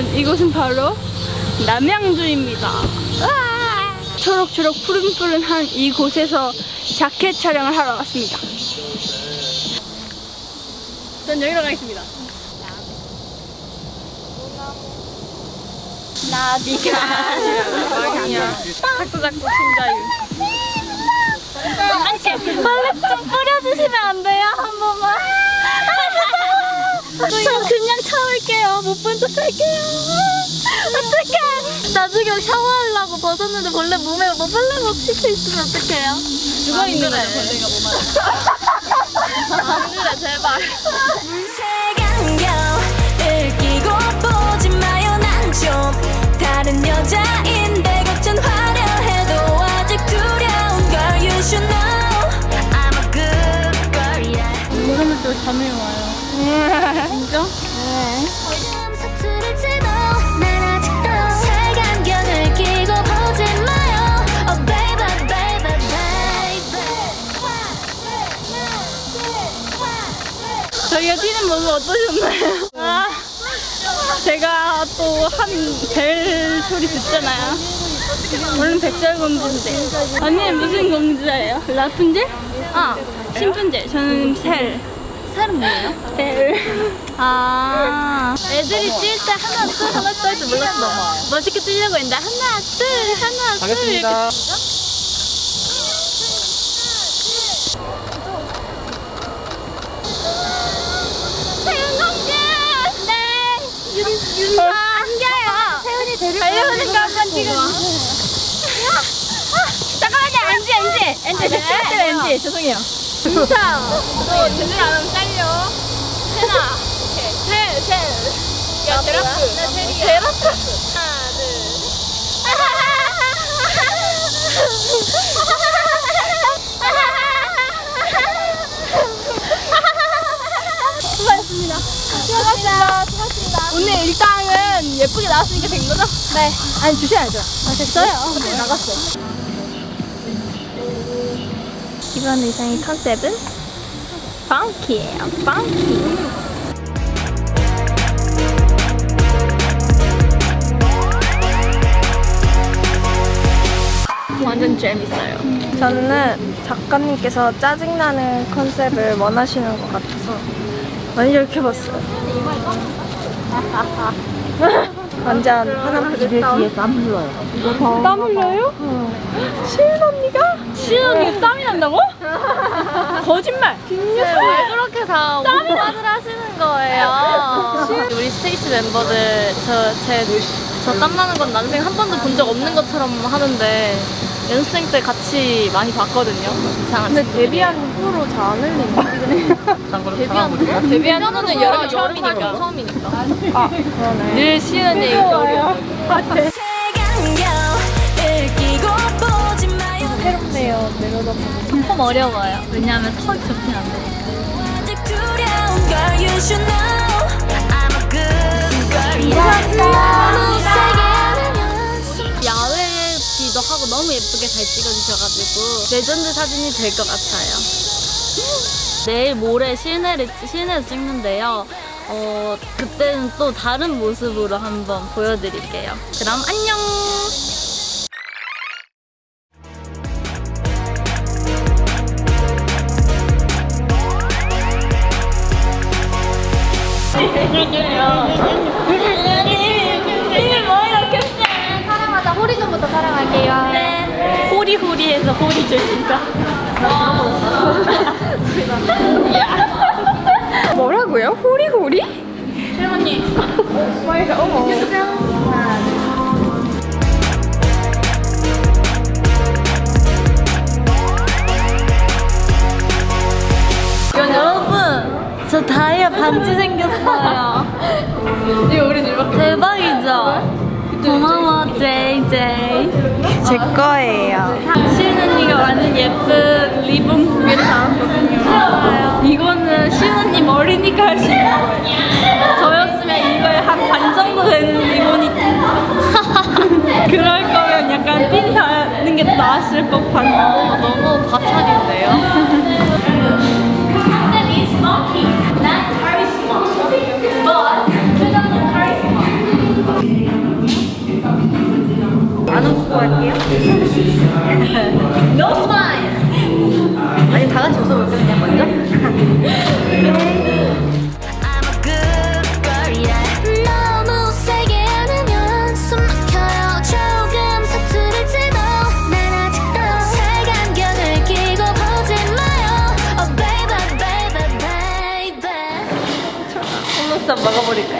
여러분 이곳은 바로 남양주입니다. 아! 초록초록 푸른푸른한 이곳에서 자켓 촬영을 하러 왔습니다. 전 여기로 가겠습니다. 나비가 아니야. 각서 잡고 진자유. 안돼 뿌려주시면 안 돼요 한 번만. 저 그냥 참을게요. 못 본 척 할게요. 어떡해. 나중에 샤워하려고 벗었는데 벌레 몸에 뭐 벌레 막 씻고 있으면 어떡해요? 죽어 있는 애 벌레가 몸 안에. 안 그래 제발. 저희가 뛰는 모습 어떠셨나요? 아, 제가 또 한 벨 소리 듣잖아요. 물론 백설공주인데. 언니 무슨 공주예요? 라푼젤? 아, 신푼젤. 저는 셀. 셀은 뭐예요? 셀. 아. 애들이 뛸 때 하나, 둘, 하나, 둘 할 줄 몰랐어. 멋있게 뛰려고 했는데 하나, 둘, 하나, 둘. 가겠습니다. 세훈공주! 네! 윤, 윤서 안겨요! 세훈이 데리고 달려오니까 한번 찍어주세요. 잠깐만요, 엔지, 엔지! 엔지, 제 친구들 엔지. 죄송해요. 윤서! 너안 하면 잘려. 세나. 셀, 셀. 야, 제라프. 나 셀이야. 제라프. 하나, 둘. 수고하셨습니다. 수고하셨습니다. 수고하셨습니다. 오늘 일당은 예쁘게 나왔으니까 된 거죠? 네. 아니, 주셔야죠. 아, 됐어요. 근데 나갔어. 이번 의상의 컨셉은 펑키예요. 펑키. 완전 재밌어요. 저는 작가님께서 짜증나는 컨셉을 원하시는 것 같아서 많이 이렇게 봤어요. 완전 화난 표정. 땀 흘러요. 땀 흘려요? 시은 언니가? 시은 언니가 땀이 난다고? 거짓말! 왜 그렇게 다 오빠들 하시는 거예요? 우리 스테이시 멤버들 저제저 땀나는 건 난생 한 번도 본 적 없는 것처럼 하는데 연습생 때 같이 많이 봤거든요. 이상한 근데 데뷔한 후로 잘. 참고로 데뷔한? 후? 데뷔한 후는 여름 처음이니까. 처음이니까. 아 그러네. 늘 시은이 겨울이 새롭네요. 내려다 보면. 좀 어려워요. 왜냐하면 턱이 세게 안으면 숨 야외기도 하고 너무 예쁘게 잘 찍어주셔가지고 레전드 사진이 될 것 같아요. 내일 모레 실내를 실내에서 찍는데요. 어 그때는 또 다른 모습으로 한번 보여드릴게요. 그럼 안녕. 호리호리해서 호리 줄까? 뭐라고요? 호리호리? 혜원이. 여러분, 저 다이아 반지 생겼어요. 이거 우리 대박이죠? 고마워, JJ. 제 거예요. 완전 예쁜 리본 두 개를 나왔거든요. 이거는 시은 언니 머리니까 할 수 있는 거예요. 저였으면 이거에 한 반 정도 되는 리본이 그럴 거면 약간 핀 다는 게 나았을 법한 너무 과찬인데요? sa mga monika.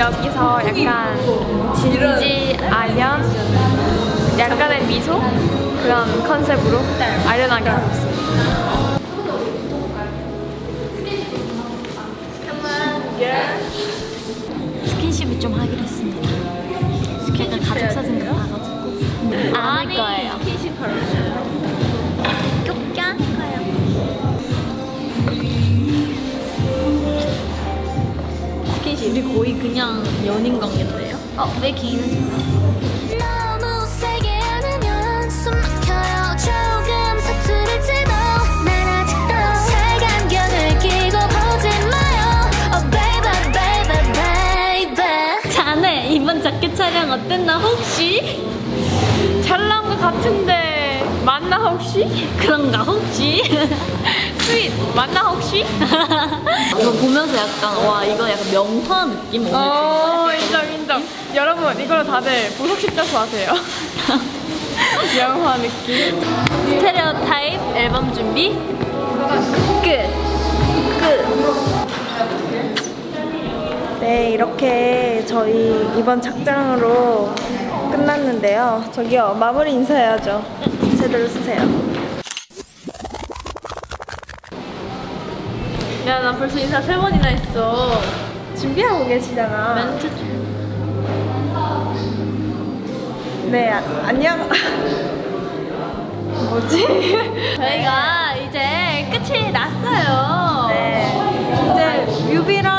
여기서 약간 진지 아련 약간의 미소? 그런 컨셉으로 아련하게 하고 있어요. 스킨십을 좀 하기로 했습니다. 거의 그냥 연인 관계인데요? 어, 왜. 자네 이번 자켓 촬영 어땠나 혹시? 잘 나온 것 같은데 맞나 혹시? 그런가 혹시? 스윗 맞나 혹시? 이거 보면서 약간 와 이거 약간 명화 느낌 오늘 어 인정 인정 여러분 이걸로 다들 보석 십자수 하세요 영화 느낌 스테레오 타입 앨범 준비 끝. 네, 이렇게 저희 이번 작장으로 끝났는데요. 저기요, 마무리 인사해야죠. 제대로 쓰세요. 야 나 벌써 인사 세 번이나 했어. 준비하고 계시잖아. 멘트 네, 아, 안녕. 뭐지? 저희가 이제 끝이 났어요. 네, 이제 뮤비랑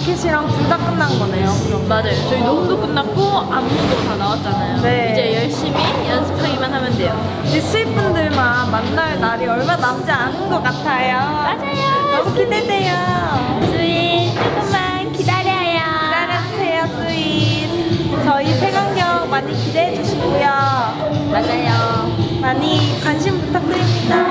자켓이랑 둘 다 끝난 거네요. 그럼. 맞아요. 저희 녹음도 끝났고 안무도 다 나왔잖아요. 네. 이제 열심히 연습하기만 하면 돼요. 이제 수입분들만 만날 날이 얼마 남지 않은 것 같아요. 맞아요. 너무 기대돼요. 수인 조금만 기다려요. 기다려주세요, 수인. 저희 색안경 많이 기대해 주시고요. 맞아요. 많이 관심 부탁드립니다.